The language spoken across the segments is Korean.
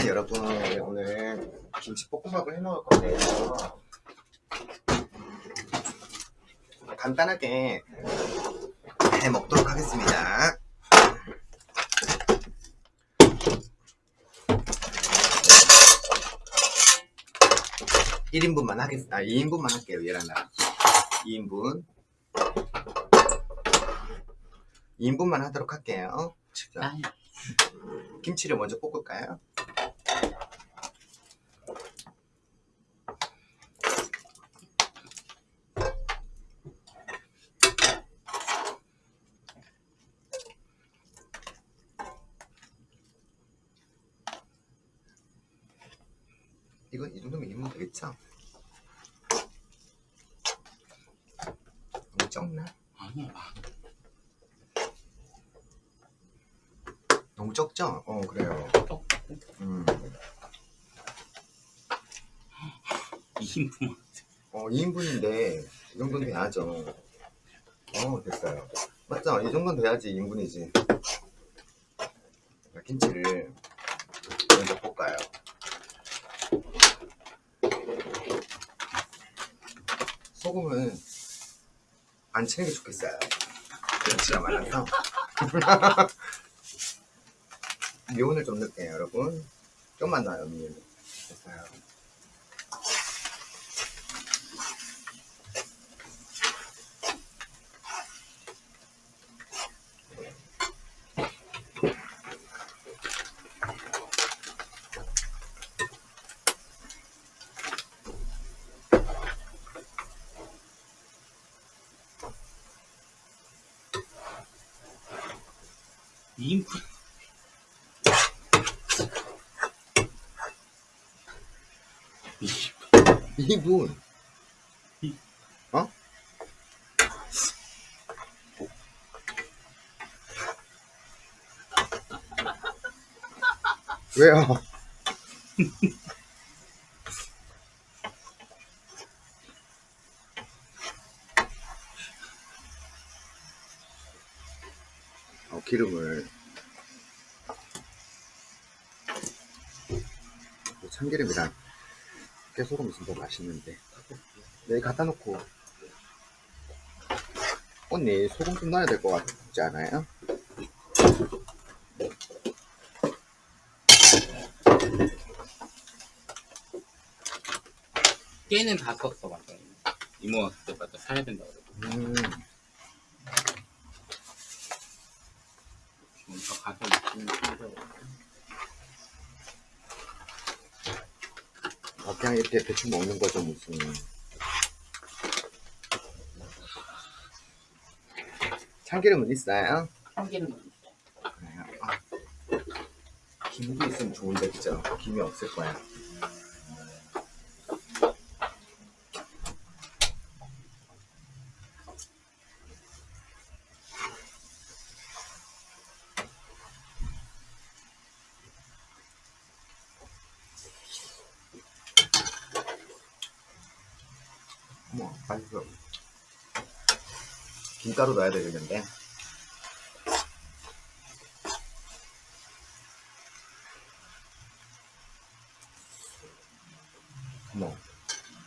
자, 여러분 오늘 김치볶음밥을 해 먹을 건데요. 간단하게 해 먹도록 하겠습니다. 1인분만 하겠습니다. 아, 2인분만 할게요, 얘랑 나랑. 2인분. 2인분만 하도록 할게요. 지금. 아유, 김치를 먼저 볶을까요? 이건 이 정도면 익으면 되겠죠? 너무 적나? 아니야. 너무 적죠? 어 그래요 또 음. 2인분. 어 2인분인데 이 정도는 돼야죠 어 됐어요 맞죠? 이 정도는 돼야지 2인분이지 김치를 먼저 볶아요 소금은 안 치는 게 좋겠어요 김치가 많아서 미온을 좀 넣을게요 여러분. 좀만 넣어요 미온 됐어요. 이인분 2분 어? 왜요? 어, 기름을 참기름이랑 깨소금 있으면 더 맛있는데 여기 갖다 놓고 언니 소금 좀 넣어야 될 것 같지 않아요? 깨는 다 썼어, 맞아. 이모 왔을 때마다 사야 된다 그러고. 음, 가서 있으면 사려고. 어, 그냥 이렇게 대충 먹는 거죠 무슨 참기름은 있어요? 참기름은 그래요. 아, 김도 있으면 좋은데 그죠? 김이 없을 거야 어머 맛있어 김가루 넣어야 되겠는데. 어머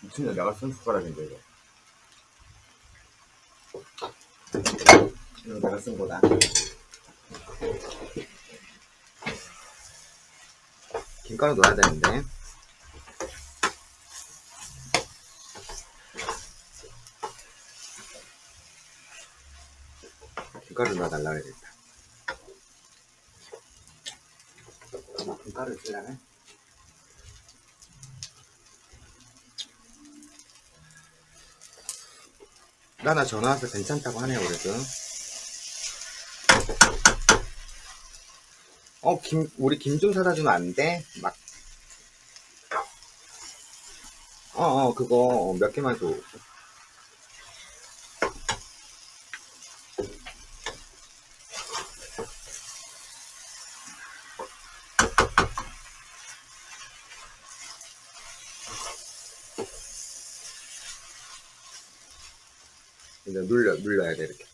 무슨 내가 쓴 숟가락인데 이거. 이거 내가 쓴 거다. 김가루 넣어야 되는데 김가루 넣어달라 그랬다 엄마 김가루 쓰려네 나나 전화 와서 괜찮다고 하네요 그래도. 어김 우리 김 좀 사다 주면 안 돼? 막. 어어 그거 몇 개만 줘 入れるけ。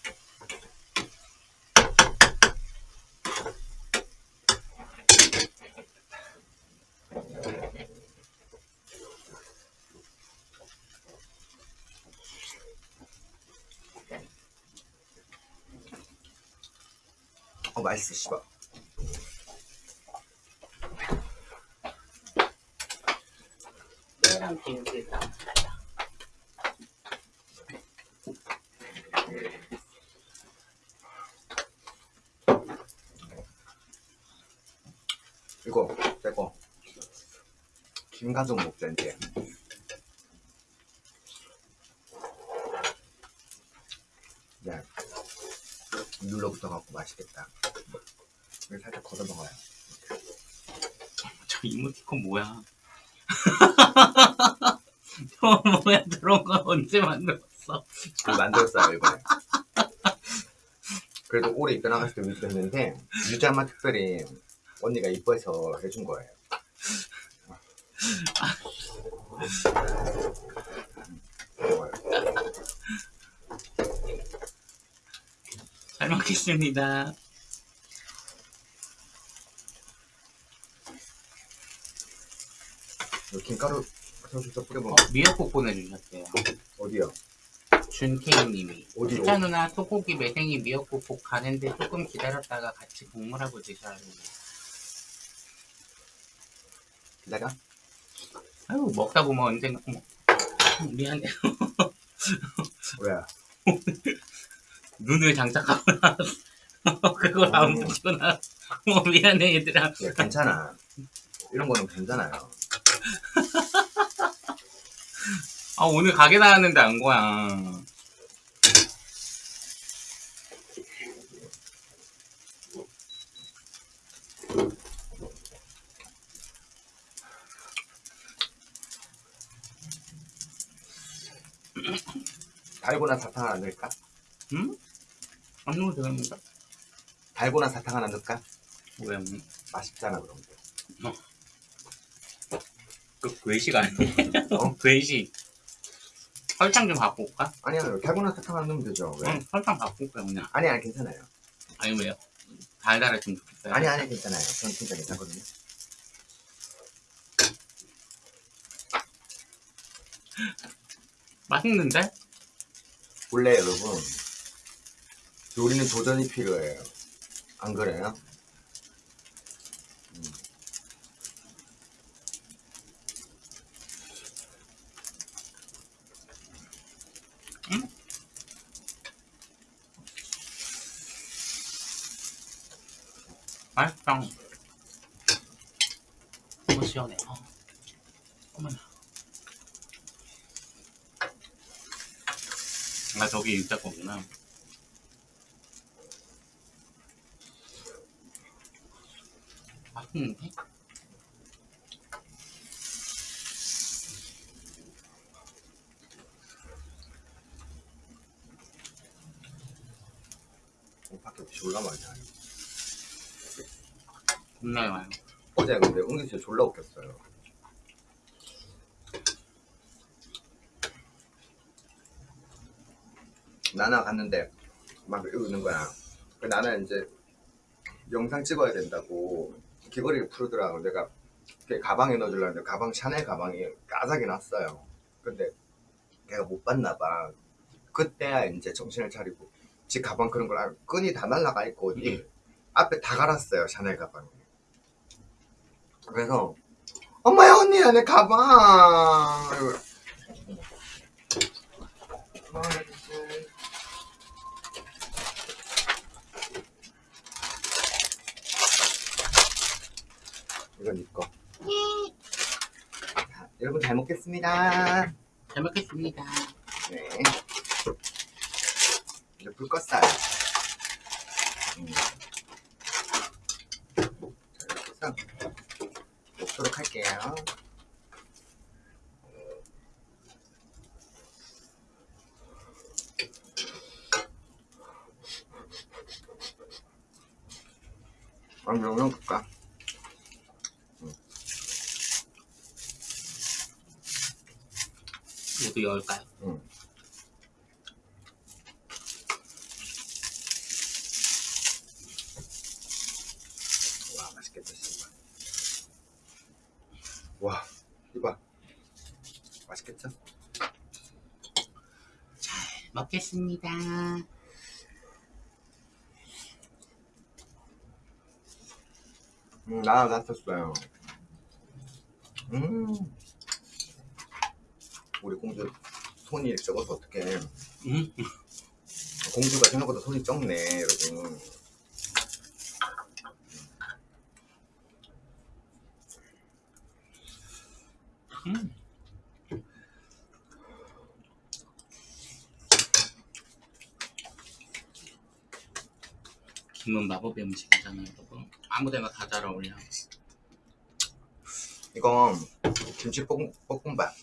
おばいすしば。ランキング。 가족 먹자 이제. 야 눌러붙어 갖고 맛있겠다. 이거 살짝 걷어 먹어요. 저 이모티콘 뭐야? 저 뭐야? 저런 거 언제 만들었어? 그걸 만들었어요 이번에. 그래도 올해 입대 나갔을 때 위주했는데 유자마 특별히 언니가 이뻐해서 해준 거예요. 잘 먹겠습니다. 김가루 살짝 뿌려 어, 미역국 보내주셨대요. 어디요? 준케이님이 어디로? 수차 누나 소고기 매생이 미역국 볶 가는데 조금 기다렸다가 같이 국물하고 드셔야 돼요. 기다려 아유 먹다 보면 언젠가 어머 미안해 왜? 눈을 장착하고 나왔어 그걸 안 어. 보고 나 어머 미안해 얘들아 야, 괜찮아. 이런 거는 괜찮아요. 아 오늘 가게 나왔는데 안 거야 달고나 사탕 하나 넣을까? 응? 안 넣어도 되겠는데? 달고나 사탕 하나 넣을까? 왜 음, 맛있잖아, 그런 게. 그 괴식 아니야? 어? 괴식 설탕 좀 갖고 올까? 아니야, 달고나 사탕 하나 넣으면 되죠. 왜? 응 설탕 갖고 올까 그냥 아니야, 괜찮아요. 아니 왜요? 달달했으면 좋겠어요 아니, 아니, 괜찮아요. 전 진짜 괜찮거든요. 맛있는데? 원래 여러분, 요리는 도전이 필요해요. 안 그래요? 음. 맛있다 너무 시원해 어. 어머나 아 저기 일자 거구나 맛있는데? 어, 밖에 졸라 많이 나요. 겁나게 와요 어제 근데 은근 진짜 졸라 웃겼어요. 나나 갔는데 막 이러는 거야. 그 나는 이제 영상 찍어야 된다고 귀걸이를 풀더라고. 내가 가방에 넣어주려는데 가방 샤넬 가방이 까삭이 났어요. 근데 걔가 못 봤나 봐. 그때야 이제 정신을 차리고 지 가방 그런 걸 알고 끈이 다 날라가 있고 어디 앞에 다 갈았어요 샤넬 가방이. 그래서 엄마야 언니야 내 가방. 아, 진짜. 이건 이거 여러분 잘 먹겠습니다. 잘 먹겠습니다. 네. 이제 불 껐어요 음. 자 이렇게 해서 먹도록 할게요. 아니 영양 볼까? 열까요? 응. 와 맛있겠다 씨발. 와 이봐 맛있겠죠? 먹겠습니다 음, 나도 다쳤어요. 음. 우리 공주 손이 적어서 어떡해. 음? 공주가 생각보다 손이 적네, 여러분. 음. 김은 마법의 음식이잖아요, 여러분. 아무데나 다 잘 어울려. 이건 김치 볶음, 볶음밥.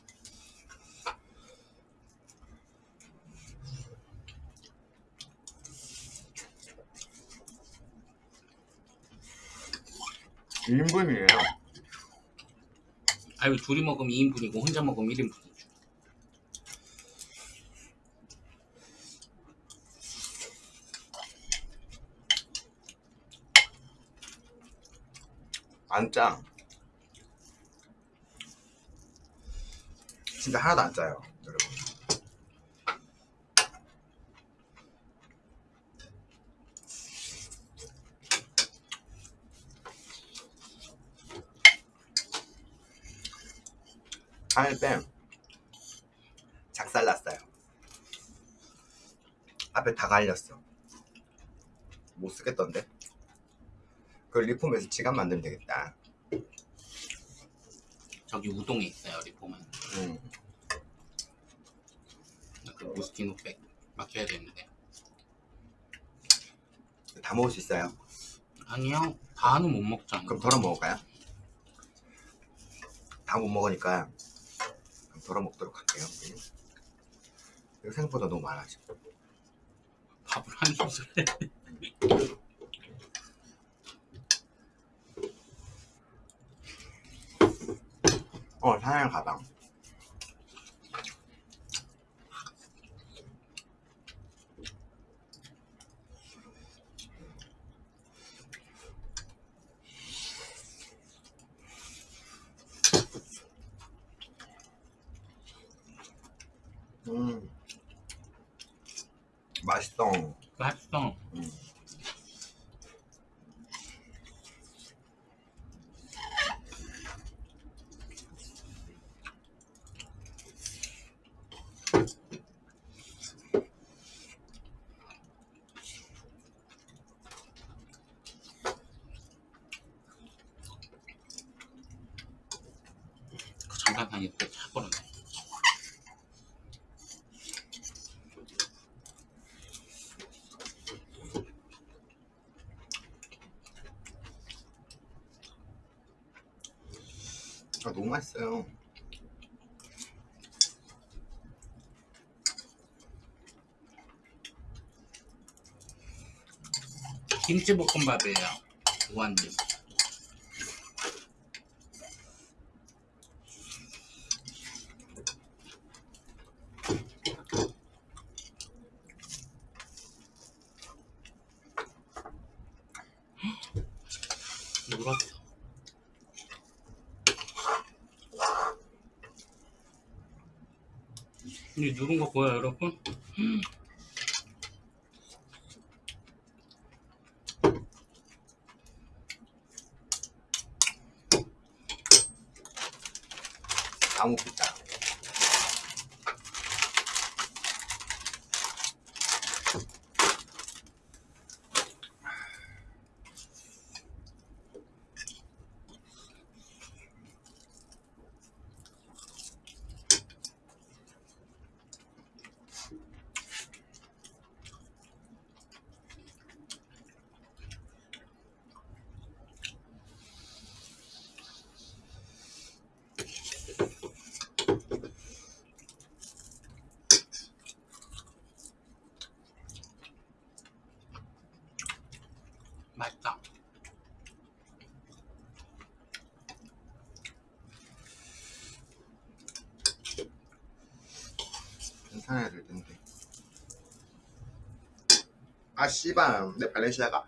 인분이에요 아유, 둘이 먹으면 2인분이고 혼자 먹으면 1인분이죠. 안 짜. 진짜 하나도 안 짜요, 뺨 작살났어요. 앞에 다 갈렸어. 못 쓰겠던데? 그 리폼에서 지갑 만들면 되겠다. 저기 우동에 있어요, 리폼은. 음. 그 모스티노백 맡겨야 되는데. 다 먹을 수 있어요. 아니요, 다는 못 먹잖아. 그럼 덜어 먹을까요? 다 못 먹으니까 덜어 먹도록 할게요. 우리. 이거 생각보다 너무 많아 지금. 밥을 한 해. 어, 샤넬 가방. 음, 맛있어. 맛있어. 음. 그 잠깐 다니고 차버렸네. 아, 너무 맛있어요. 김치볶음밥이에요. 무한김. 물었어. 이 누른 거 보여요, 여러분? 다 먹겠다. 사야 될 텐데. 아 씨발. 내 발렌시아가.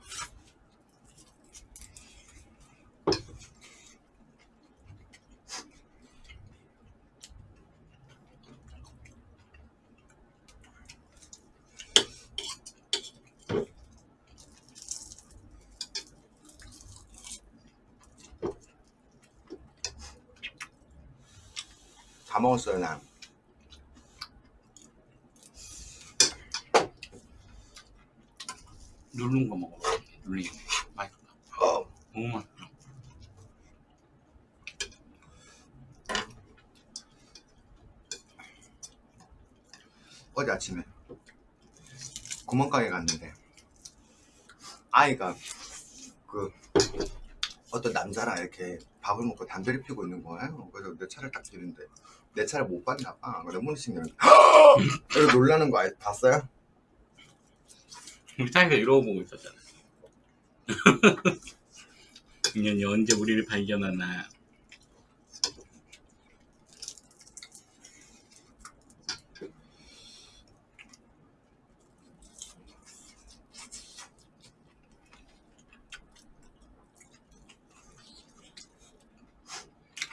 다 먹었어요 난. 누른 거 먹어. 누른 거. 맛있다. 어, 너무 맛있다. 어제 아침에 구멍가게 갔는데 아이가 그 어떤 남자랑 이렇게 밥을 먹고 담배를 피우고 있는 거예요. 그래서 내 차를 딱 들는데 내 차를 못 봤나 봐. 그래서 열면 이렇게 놀라는 거 아- 봤어요? 차에서 이러고 보고 있었잖아. 인연이 언제 우리를 발견하나.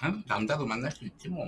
아, 남자도 만날 수 있지 뭐.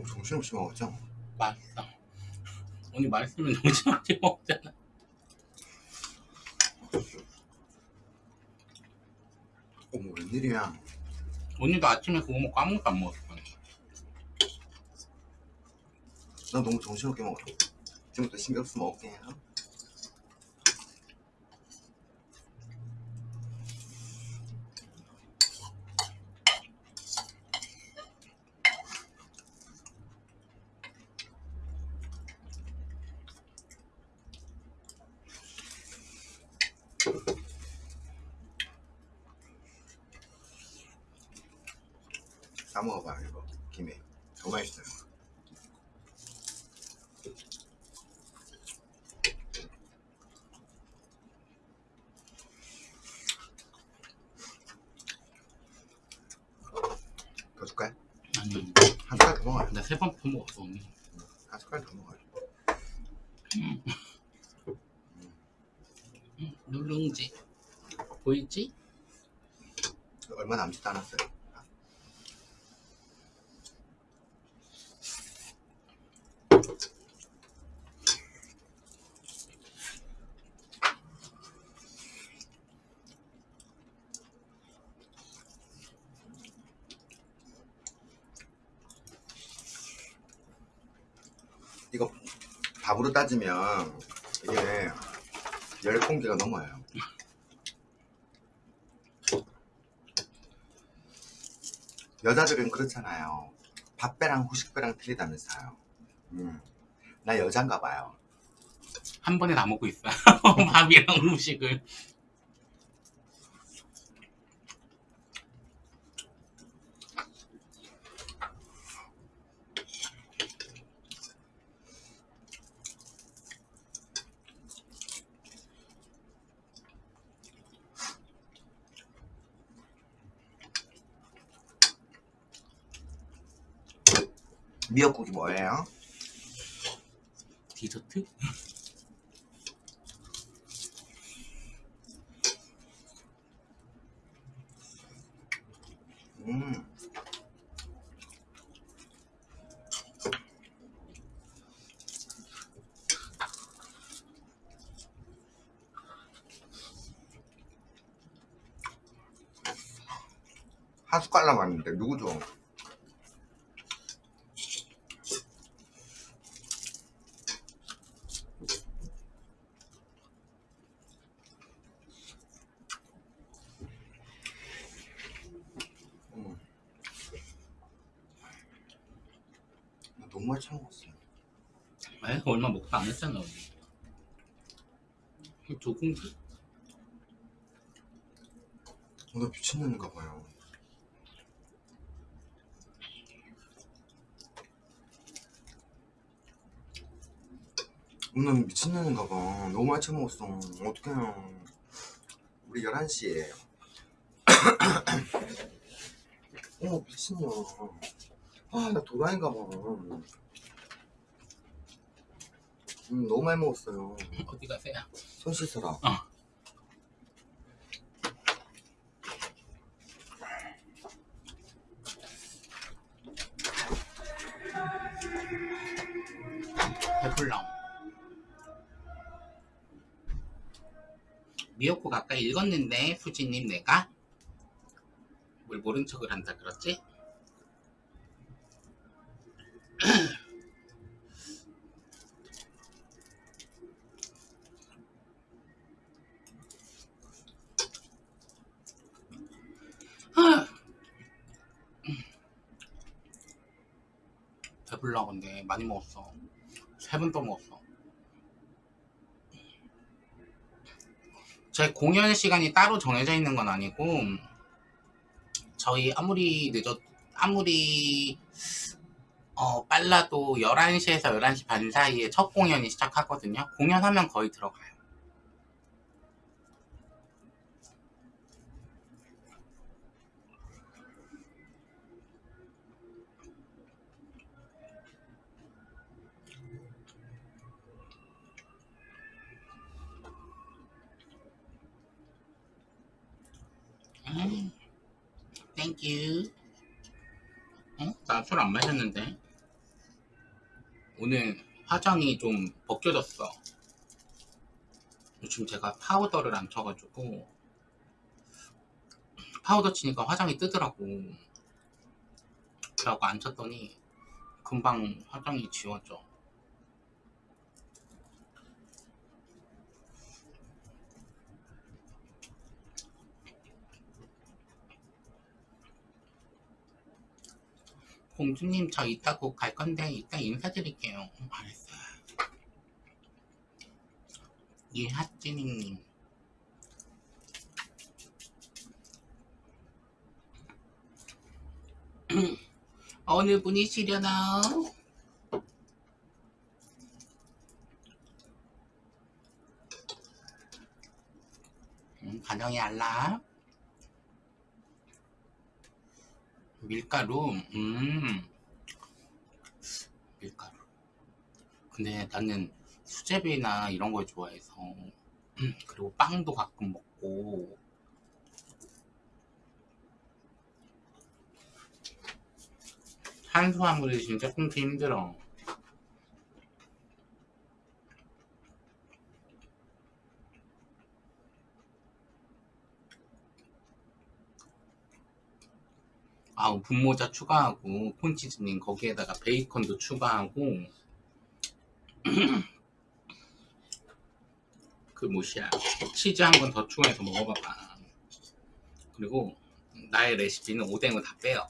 나 너무 정신없이 먹었죠? 맛있어. 언니 맛있으면 정신없이 먹잖아. 어머 웬일이야? 언니도 아침에 그거 먹고 아무것도 안 먹었어. 나 너무 정신없게 먹었어. 지금부터 신경 쓰면 먹게 싸 먹어봐 이거 김에 더 맛있어요. 더 줄까요? 아니, 한 숟갈 더 먹어요. 나 세번더 먹었어, 언니. 한 숟갈 더 먹어요. 응, 누룽지. 보이지? 얼마 남지도 않았어요. 이거 밥으로 따지면 이게 열 공기가 넘어요. 여자들은 그렇잖아요. 밥배랑 후식배랑 틀리다면서요. 음. 나 여잔가 봐요. 한 번에 다 먹고 있어. 밥이랑 음식을. 미역국이 뭐예요? 디저트? 음. 한 숟갈 남았는데 누구 줘? 안 했잖아 우리. 두 공기? 나 미친놈인가 봐요. 음, 나 미친놈인가 봐. 너무 많이 처먹었어. 어떡해 우리 11시에. 어 미친년. 아나 도라인가 봐. 음, 너무 많이 먹었어요. 어디 가세요? 손 씻어라. 배불러. 미역국 아까 읽었는데 수지님 내가 뭘 모른 척을 한다 그랬지? 먹었어. 세 번 또 먹었어. 제 공연 시간이 따로 정해져 있는 건 아니고 저희 아무리 늦었 아무리 어, 빨라도 11시에서 11시 반 사이에 첫 공연이 시작하거든요. 공연하면 거의 들어가요 Thank you. 어? 나 술 안 마셨는데. 오늘 화장이 좀 벗겨졌어. 요즘 제가 파우더를 안 쳐가지고 파우더 치니까 화장이 뜨더라고. 그래갖고 안 쳤더니 금방 화장이 지워져. 공주님 저 이따 곧 갈 건데 이따 인사드릴게요. 음, 알았어요. 이하찌닝님 어느 분이시려나? 음, 반영이 알라. 밀가루, 음, 밀가루. 근데 나는 수제비나 이런 걸 좋아해서, 음, 그리고 빵도 가끔 먹고, 탄수화물이 진짜 끊기 힘들어. 아우 분모자 추가하고 폰치즈님 거기에다가 베이컨도 추가하고 그 뭐시야 치즈 한 번 더 추가해서 먹어봐봐. 그리고 나의 레시피는 오뎅을 다 빼요.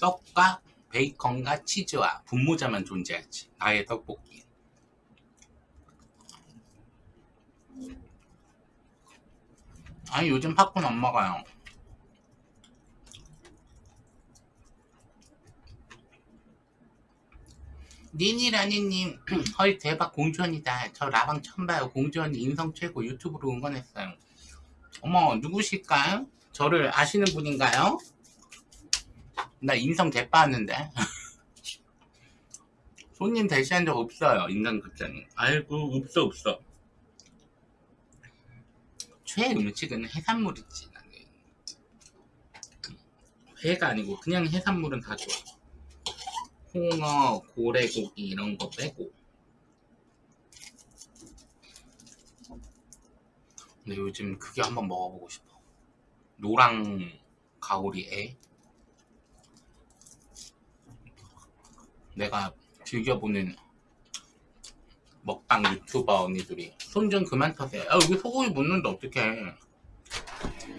떡과 베이컨과 치즈와 분모자만 존재하지 나의 떡볶이. 아니 요즘 팝콘 안 먹어요 니니라니님 헐 대박 공주언이다. 저 라방 처음 봐요. 공주언니 인성 최고 유튜브로 응원했어요. 어머 누구실까요? 저를 아시는 분인가요? 나 인성 대빠았는데. 손님 대시한 적 없어요 인간극장에. 아이고 없어 없어. 최애 음식은 해산물이지 나는. 회가 아니고 그냥 해산물은 다 좋아 홍어, 고래고기 이런 거 빼고. 근데 요즘 그게 한번 먹어보고 싶어. 노랑 가오리에 내가 즐겨보는 먹방 유튜버 언니들이 손 좀 그만 터세요. 야 여기 소고기 묻는데 어떡해.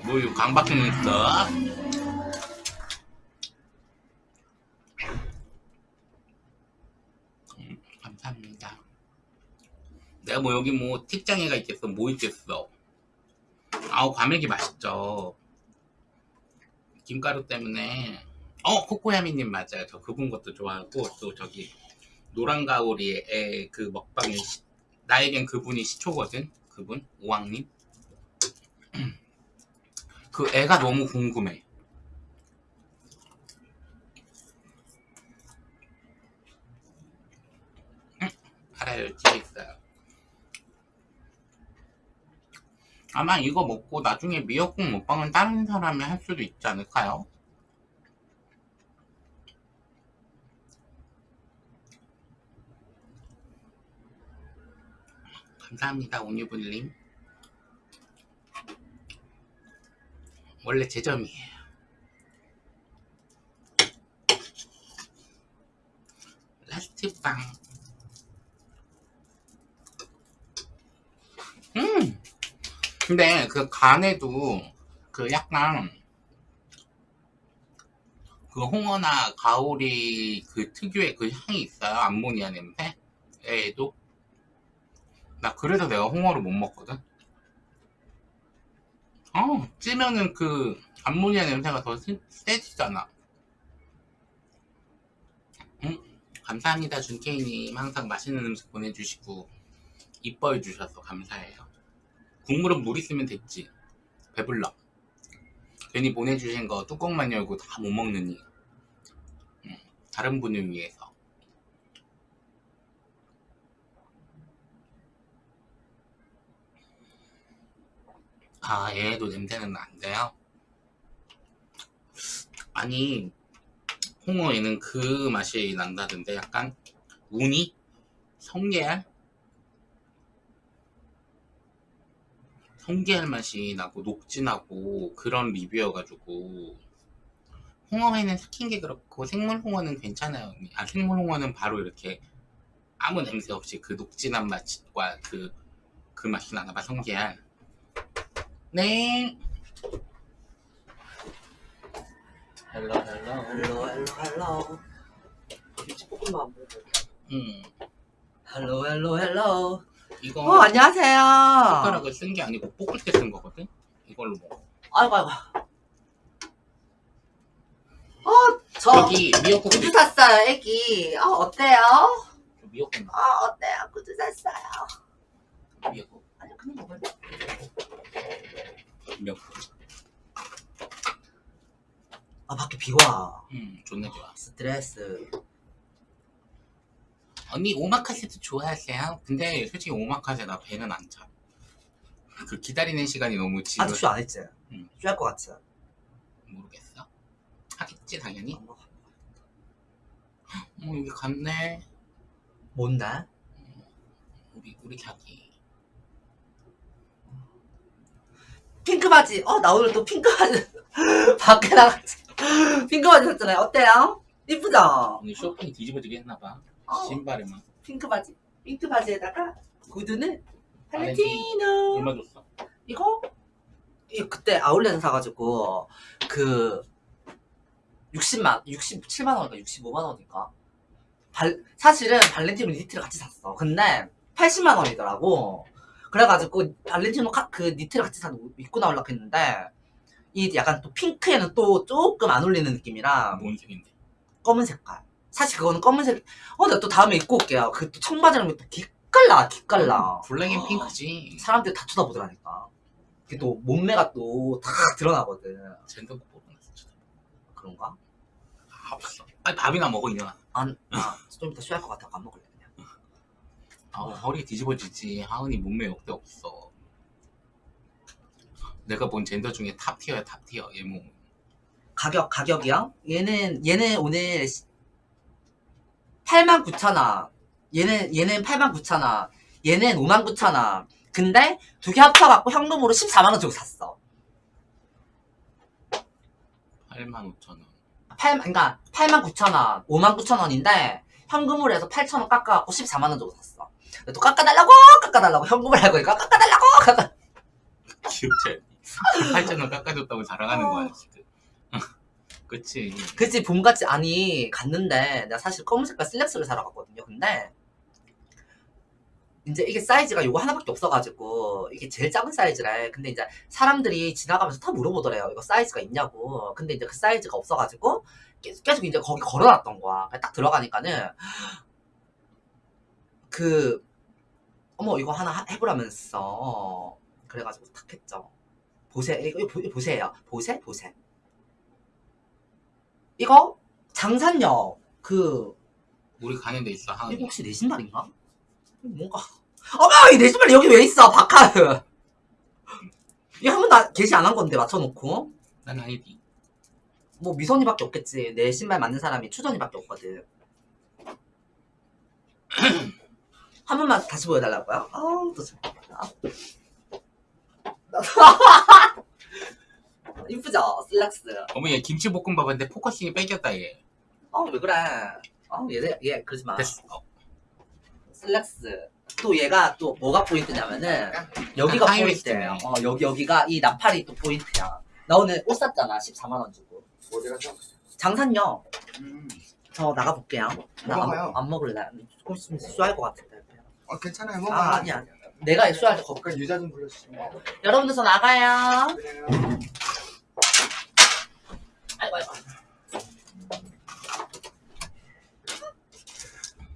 뭐 이거 강박증 있어? 음, 감사합니다 내가 뭐 여기 뭐 틱장애가 있겠어 뭐 있겠어 아우 과메기 맛있죠 김가루 때문에 어 코코야미님 맞아요 저 그분 것도 좋아하고 또 저기 노란 가오리의 애그 먹방에 시- 나에겐 그분이 시초거든. 그분 오왕님. 그 애가 너무 궁금해. 응, 알아요. 집에 있어요. 아마 이거 먹고 나중에 미역국 먹방은 다른 사람이 할 수도 있지 않을까요? 감사합니다, 온유불님. 원래 제 점이에요. Last 빵. 음! 근데 그 간에도 그 약간 그 홍어나 가오리 그 특유의 그 향이 있어요. 암모니아 냄새? 에도 나 그래서 내가 홍어를 못 먹거든. 어, 찌면은 그 암모니아 냄새가 더 세- 세지잖아. 응? 감사합니다, 준케이님. 항상 맛있는 음식 보내주시고 이뻐해 주셔서 감사해요. 국물은 물 있으면 됐지. 배불러. 괜히 보내주신 거 뚜껑만 열고 다 못 먹느니. 응, 다른 분을 위해서. 아, 얘도 냄새는 안 돼요? 아니, 홍어에는 그 맛이 난다던데, 약간, 우니? 성게알? 성게알 맛이 나고, 녹진하고, 그런 리뷰여가지고, 홍어에는 삭힌 게 그렇고, 생물 홍어는 괜찮아요. 아, 생물 홍어는 바로 이렇게, 아무 냄새 없이 그 녹진한 맛과 그, 그 맛이 나나봐, 성게알. 네. Hello hello. Hello hello hello 김치볶음밥 안 먹어 음. Hello hello hello 이거 어 안녕하세요 숟가락을 쓴 게 아니고 볶을 때 쓴 거거든. 이걸로 먹어. 아이고 아이고 어 저 여기 미역국도 구두. 샀어요 애기 어 어때요? 미역국 나. 어 어때요 구두 샀어요 미역국. 아니 그냥 먹을래 미역국. 아 밖에 비 와 음, 존나 좋아. 스트레스 언니 오마카세도 좋아하세요? 근데 솔직히 오마카세 나 배는 안 차. 그 기다리는 시간이 너무 지루. 아직 쇼안 했지? 응. 쇼할 것 같지? 모르겠어. 하겠지 당연히. 안 먹어. 어 여기 갔네. 뭔데? 우리 우리 자기. 핑크 바지 어 나 오늘 또 핑크 바지 밖에 나갔지 핑크 바지 샀잖아요 어때요? 이쁘죠? 오늘 쇼핑 뒤집어지게 했나봐. 어. 신발에만. 핑크 바지. 핑크 바지에다가 구두는 발렌티. 발렌티노. 얼마 줬어? 이거 이 그때 아울렛에서 사가지고 그 60만 67만 원인가 65만 원인가. 발 사실은 발렌티노 니트를 같이 샀어. 근데 80만 원이더라고. 그래가지고 발렌티노 카- 그 니트를 같이 사서 입고 나오려고 했는데 이 약간 또 핑크에는 또 조금 안 어울리는 느낌이라 뭔 색인데? 검은 색깔. 사실 그거는 검은색. 어, 나또 다음에 입고 올게요. 그 또 청바지랑 또 기깔나, 기깔나. Black and pink지. 사람들이 다 쳐다보더라니까. 그게 또 몸매가 또 다 드러나거든. 젠더. 진짜. 그런가? 아. 아니 밥이나 먹어 이년아. 안, 아, 좀 이따 쉬할 것 같아. 안 먹을래, 그냥. 아 허리 뒤집어지지. 하은이 몸매 역대 없어. 내가 본 젠더 중에 top tier야 top tier 얘 몸. 가격, 가격이요? 얘는, 얘는 오늘 89,000원. 얘는, 얘는 89,000원. 얘는 59,000원. 근데 두 개 합쳐갖고 현금으로 14만원 주고 샀어. 8만 5천 원. 8, 그러니까 89,000원, 59,000원인데 현금으로 해서 8,000원 깎아갖고 14만원 주고 샀어. 또 깎아달라고 깎아달라고 현금을 알고 니까 깎아달라고 깎아 귀엽지 않니? 8천 원 깎아줬다고 자랑하는 거야 지금. 그치. 그치 봄같이 아니 갔는데 내가 사실 검은 색깔 슬랙스를 사러 갔거든요. 근데 이제 이게 사이즈가 요거 하나밖에 없어가지고 이게 제일 작은 사이즈래. 근데 이제 사람들이 지나가면서 다 물어보더래요. 이거 사이즈가 있냐고. 근데 이제 그 사이즈가 없어가지고 계속, 계속 이제 거기 걸어놨던 거야. 딱 들어가니까는 그 어머 이거 하나 하- 해보라면서 그래가지고 탁 했죠. 보세 이거 보세요. 보세 보세. 이거? 장산역 그 우리 가는 데 있어 하은이 이거 혹시 내 신발인가? 뭔가. 어머 이 내 신발 여기 왜 있어 바카르 이거 한 번도 안- 게시 안 한 건데 맞춰놓고. 난 아니지. 뭐 미선이밖에 없겠지. 내 신발 맞는 사람이 추전이밖에 없거든. 한 번만 다시 보여달라고요? 아우 또 참- 아. 이쁘죠 슬랙스 어머 얘 김치볶음밥인데 focusing이 뺏겼다 얘 어 왜 그래 어 얘 얘 얘 그러지 마 됐어 슬랙스 또 얘가 또 뭐가 포인트냐면은 여기가 하이웨이스트 포인트예요. 어 여기 여기가 이 나팔이 또 포인트야. 나 오늘 옷 샀잖아 14만 원 주고. 어디 가서? 장산요. 음. 저 나가 볼게요. 나 먹어봐요. 안, 안 먹을래. 조금 있으면 수할 것 같은데. 어 괜찮아요. 먹어. 아 아니야. 아니야. 내가 수할 때 거기. 그럼 유자 좀 불러주시면. 여러분들 저 나가요. 그래요. 아이고 아이고.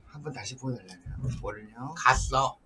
한 번 다시 보여달라면 뭐를요? 갔어